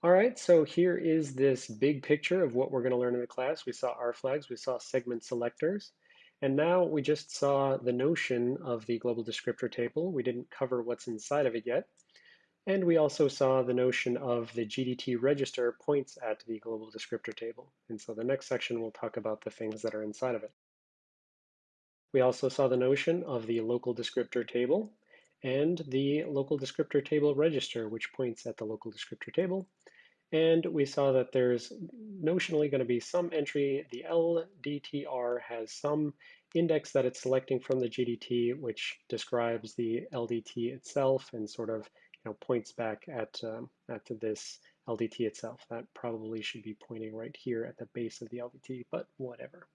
All right, so here is this big picture of what we're going to learn in the class. We saw R flags, we saw segment selectors, and now we just saw the notion of the global descriptor table. We didn't cover what's inside of it yet. And we also saw the notion of the GDT register points at the global descriptor table. And so the next section we'll talk about the things that are inside of it. We also saw the notion of the local descriptor table and the local descriptor table register, which points at the local descriptor table. And we saw that there's notionally going to be some entry. The LDTR has some index that it's selecting from the GDT, which describes the LDT itself and sort of you know, points back at, um, at this LDT itself. That probably should be pointing right here at the base of the LDT, but whatever.